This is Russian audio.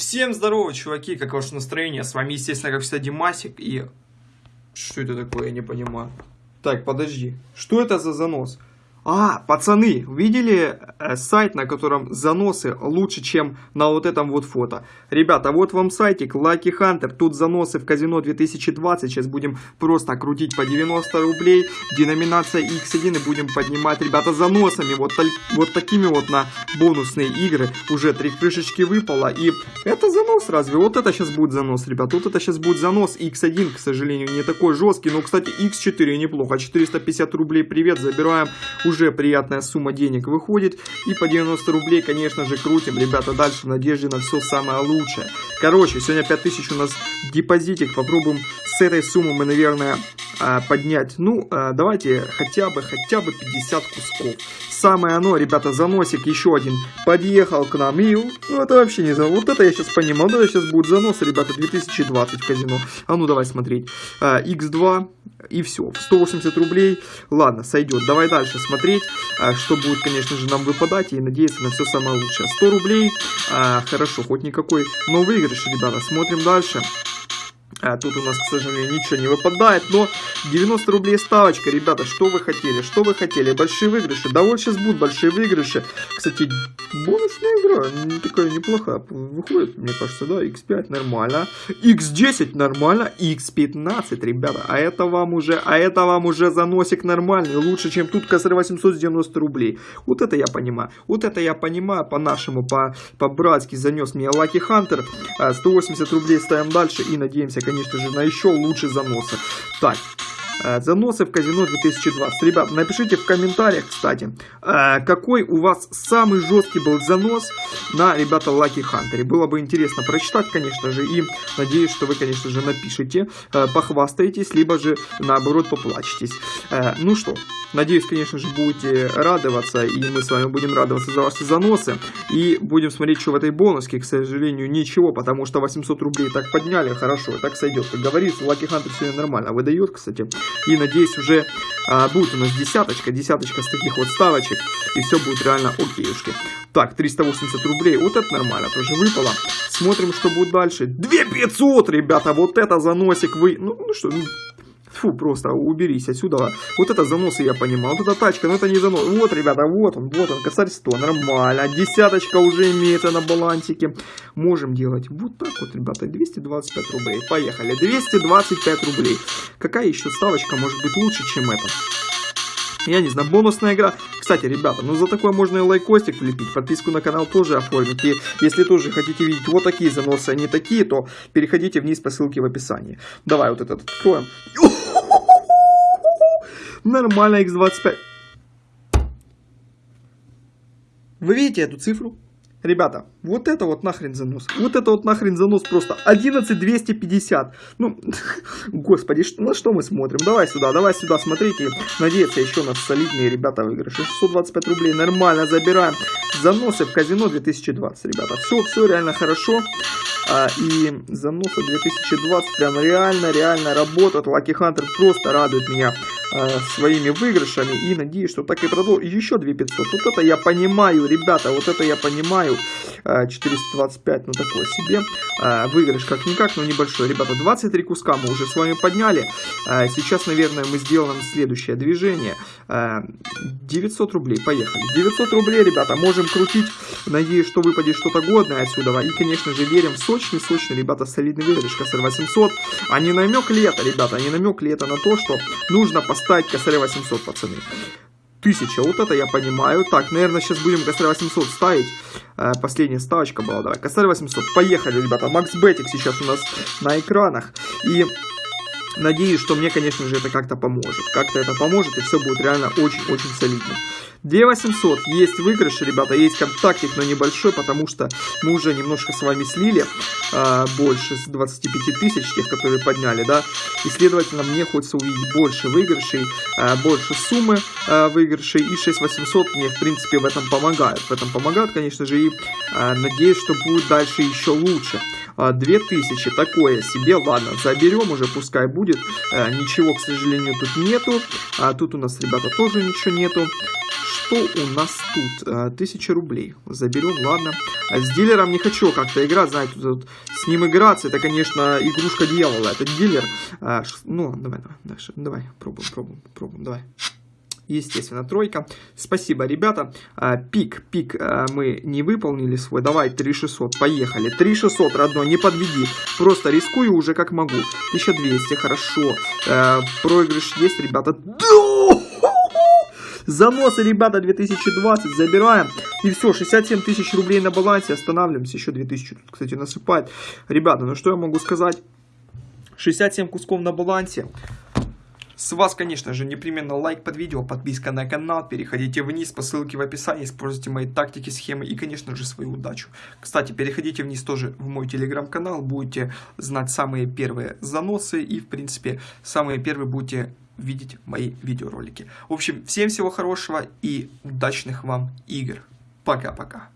Всем здорово, чуваки, как ваше настроение? С вами, естественно, как всегда, Димасик и... Что это такое, я не понимаю. Так, подожди. Что это за занос? А, пацаны, видели э, сайт, на котором заносы лучше, чем на вот этом вот фото? Ребята, вот вам сайтик Lucky Hunter, тут заносы в казино 2020, сейчас будем просто крутить по 90 рублей, деноминация X1 и будем поднимать, ребята, заносами, вот, вот такими вот на бонусные игры, уже три крышечки выпало, и это занос разве? Вот это сейчас будет занос, ребята, вот это сейчас будет занос. X1, к сожалению, не такой жесткий, но, кстати, X4 неплохо, 450 рублей, привет, забираем уже приятная сумма денег выходит. И по 90 рублей, конечно же, крутим, ребята, дальше в надежде на все самое лучшее. Короче, сегодня 5000 у нас депозитик. Попробуем с этой суммы мы, наверное, а, поднять. Ну, а, давайте хотя бы, хотя бы 50 кусков. Самое оно, ребята, заносик еще один подъехал к нам. И, ну, это вообще не занос. Вот это я сейчас понимаю. Вот это сейчас будет занос, ребята, 2020 в казино. А ну, давай смотреть. X2 а, и все. 180 рублей. Ладно, сойдет. Давай дальше смотреть, что будет, конечно же, нам выпадать. И надеяться на все самое лучшее. 100 рублей. Хорошо, хоть никакой. Но выигрыш, ребята. Смотрим дальше. А, тут у нас, к сожалению, ничего не выпадает, но 90 рублей ставочка, ребята, что вы хотели, что вы хотели, большие выигрыши, да вот сейчас будут большие выигрыши, кстати, бонусная игра, такая неплохая, выходит, мне кажется, да, x5 нормально, x10 нормально, x15, ребята, а это вам уже, а это вам уже заносик нормальный, лучше, чем тут косарь 890 рублей, вот это я понимаю, вот это я понимаю, по-нашему, по-братски по занес мне Lucky Hunter, 180 рублей ставим дальше и надеемся, конечно же, на еще лучший заносы. Так, Заносы в казино 2020. Ребят, напишите в комментариях, кстати, э, какой у вас самый жесткий был занос на, ребята, Lucky Hunter. Было бы интересно прочитать, конечно же, и надеюсь, что вы, конечно же, напишите, э, похвастаетесь, либо же, наоборот, поплачетесь. Ну что, Надеюсь, конечно же, будете радоваться, и мы с вами будем радоваться за ваши заносы. И будем смотреть, что в этой бонуске, к сожалению, ничего, потому что 800 рублей так подняли, хорошо, так сойдет. Как говорится, Lucky Hunter сегодня нормально выдает, кстати. И надеюсь, уже а, будет у нас десяточка, десяточка с таких вот ставочек, и все будет реально окейушки. Так, 380 рублей, вот это нормально, тоже выпало. Смотрим, что будет дальше. 2500, ребята, вот это заносик вы... Ну, ну что, ну, Фу, просто уберись отсюда. Вот это заносы я понимаю. Вот эта тачка, но это не занос. Вот, ребята, вот он, вот он, косарь 100, нормально. Десяточка уже имеется на балансике. Можем делать вот так вот, ребята, 225 рублей. Поехали, 225 рублей. Какая еще ставочка может быть лучше, чем эта? Я не знаю, бонусная игра. Кстати, ребята, ну за такое можно и лайкостик влепить, подписку на канал тоже оформить. И если тоже хотите видеть вот такие заносы, а не такие, то переходите вниз по ссылке в описании. Давай вот этот откроем. Нормально, x25. Вы видите эту цифру? Ребята, вот это вот нахрен занос. Вот это вот нахрен занос просто. 11250. Ну, господи, что, на что мы смотрим? Давай сюда, давай сюда, смотрите. Надеяться еще на солидные ребята выигрыши. 625 рублей, нормально, забираем. Заносы в казино 2020, ребята. Все, все реально хорошо. А, и заносы 2020 прям реально, реально работают. Lucky Hunter просто радует меня своими выигрышами и надеюсь, что так и продолжу. Еще 2500. Вот это я понимаю, ребята, вот это я понимаю. 425, э, ну такое себе. Э, выигрыш как-никак, но небольшой. Ребята, 23 куска мы уже с вами подняли. Сейчас, наверное, мы сделаем следующее движение. 900 рублей, поехали. 900 рублей, ребята, можем крутить. Надеюсь, что выпадет что-то годное отсюда. И, конечно же, верим сочный, сочный, ребята, солидный выигрыш. Косарь 800. А не намек ли это, ребята, а не намек ли это на то, что нужно поставить косаря 800, пацаны. Тысяча, вот это я понимаю. Так, наверное, сейчас будем косарь 800 ставить. Э, последняя ставочка была, давай. Косарь 800, поехали, ребята. Макс Бетик сейчас у нас на экранах. И надеюсь, что мне, конечно же, это как-то поможет. Как-то это поможет, и все будет реально очень-очень солидно. 2800 есть выигрыш, ребята, есть контактик, но небольшой, потому что мы уже немножко с вами слили э, больше с 25 тысяч, тех, которые подняли, да, и, следовательно, мне хочется увидеть больше выигрышей, э, больше суммы э, выигрышей, и 6800 мне, в принципе, в этом помогают, в этом помогают, конечно же, и э, надеюсь, что будет дальше еще лучше. 2000, такое себе, ладно, заберем уже, пускай будет, ничего, к сожалению, тут нету, тут у нас, ребята, тоже ничего нету, что у нас тут? А, тысяча рублей. Заберем, ладно. А с дилером не хочу как-то играть, знаете, тут, с ним играться, это, конечно, игрушка дьявола, это дилер. А, ну, давай, давай, дальше, давай, пробуем, пробуем, пробуем, давай естественно, тройка. Спасибо, ребята. А, пик, пик а, мы не выполнили свой. Давай, 3600, поехали. 3600, родной, не подведи. Просто рискую уже как могу. 1200, хорошо. А, проигрыш есть, ребята. Заносы, ребята, 2020 забираем. И все, 67 тысяч рублей на балансе. Останавливаемся. Еще 2000 тут, кстати, насыпает. Ребята, ну что я могу сказать? 67 кусков на балансе. С вас, конечно же, непременно лайк под видео, подписка на канал, переходите вниз по ссылке в описании, используйте мои тактики, схемы и, конечно же, свою удачу. Кстати, переходите вниз тоже в мой телеграм-канал, будете знать самые первые заносы и, в принципе, самые первые будете видеть мои видеоролики. В общем, всем всего хорошего и удачных вам игр. Пока-пока.